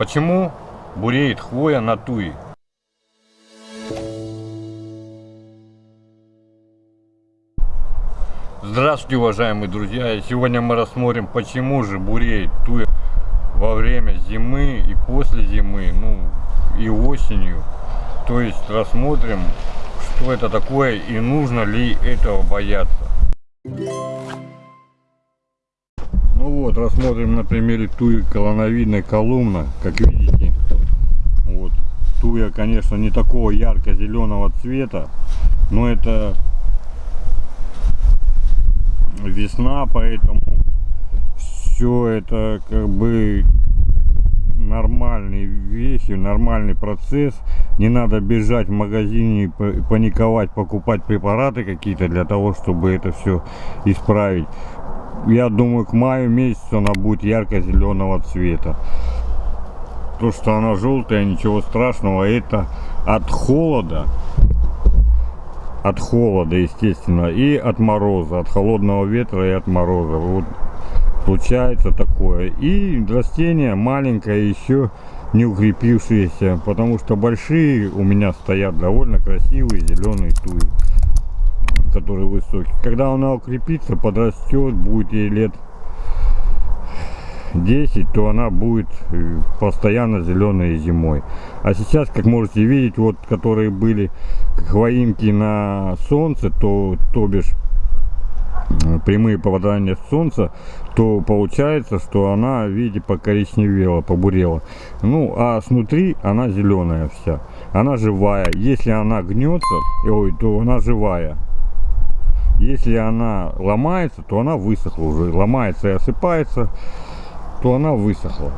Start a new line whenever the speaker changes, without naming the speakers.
Почему буреет хвоя на туи? Здравствуйте, уважаемые друзья! Сегодня мы рассмотрим, почему же буреет туя во время зимы и после зимы, ну и осенью. То есть рассмотрим, что это такое и нужно ли этого бояться. Вот, рассмотрим на примере туи колоновидной колумна. Как видите, вот, туя, конечно, не такого ярко-зеленого цвета, но это весна, поэтому все это как бы нормальные вещи, нормальный процесс. Не надо бежать в магазине, паниковать, покупать препараты какие-то для того, чтобы это все исправить. Я думаю, к маю месяцу она будет ярко-зеленого цвета. То, что она желтая, ничего страшного, это от холода от холода, естественно, и от мороза, от холодного ветра и от мороза. Вот случается такое. И растение маленькое еще не укрепившиеся, потому что большие у меня стоят довольно красивые зеленые туи, которые высокие. Когда она укрепится, подрастет, будет ей лет 10, то она будет э, постоянно зеленая зимой. А сейчас, как можете видеть, вот которые были хвоинки на солнце, то, то бишь э, прямые попадания солнца, то получается, что она, видите, покоричневела, побурела. Ну, а снутри она зеленая вся. Она живая. Если она гнется, ой, то она живая. Если она ломается, то она высохла уже. Ломается и осыпается то она высохла.